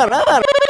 Rara, rara.